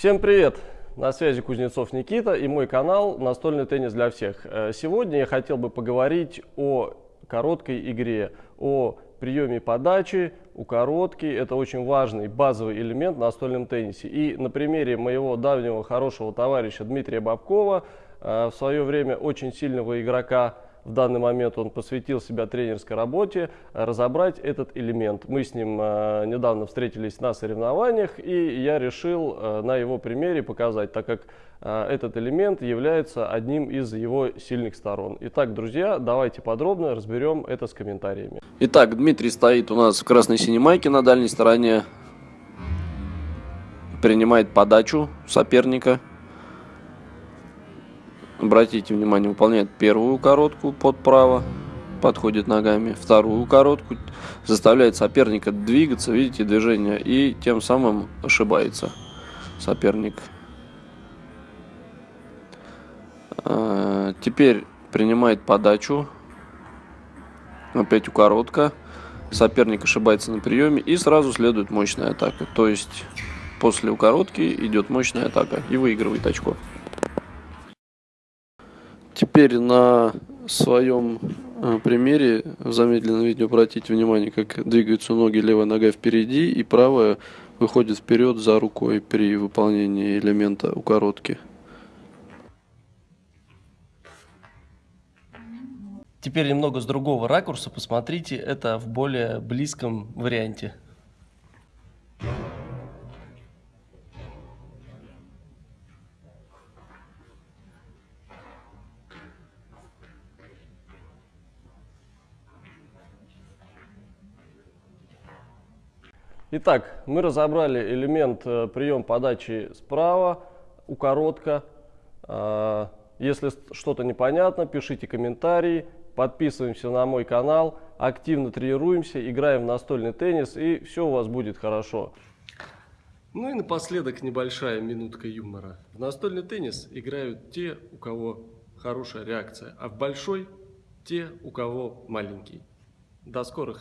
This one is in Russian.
Всем привет! На связи Кузнецов Никита и мой канал «Настольный теннис для всех». Э, сегодня я хотел бы поговорить о короткой игре, о приеме подачи, у коротки. Это очень важный базовый элемент в настольном теннисе. И на примере моего давнего хорошего товарища Дмитрия Бабкова, э, в свое время очень сильного игрока, в данный момент он посвятил себя тренерской работе, разобрать этот элемент. Мы с ним э, недавно встретились на соревнованиях, и я решил э, на его примере показать, так как э, этот элемент является одним из его сильных сторон. Итак, друзья, давайте подробно разберем это с комментариями. Итак, Дмитрий стоит у нас в красной синей майке на дальней стороне, принимает подачу соперника. Обратите внимание, выполняет первую короткую под право, подходит ногами, вторую короткую, заставляет соперника двигаться, видите, движение, и тем самым ошибается соперник. А, теперь принимает подачу, опять у коротко, соперник ошибается на приеме, и сразу следует мощная атака. То есть после укоротки идет мощная атака и выигрывает очко. Теперь на своем э, примере в замедленном видео обратите внимание, как двигаются ноги, левая нога впереди и правая выходит вперед за рукой при выполнении элемента укоротки. Теперь немного с другого ракурса посмотрите это в более близком варианте. Итак, мы разобрали элемент э, прием подачи справа, у коротко. А, если что-то непонятно, пишите комментарии, подписываемся на мой канал, активно тренируемся, играем в настольный теннис и все у вас будет хорошо. Ну и напоследок небольшая минутка юмора. В настольный теннис играют те, у кого хорошая реакция, а в большой те, у кого маленький. До скорых!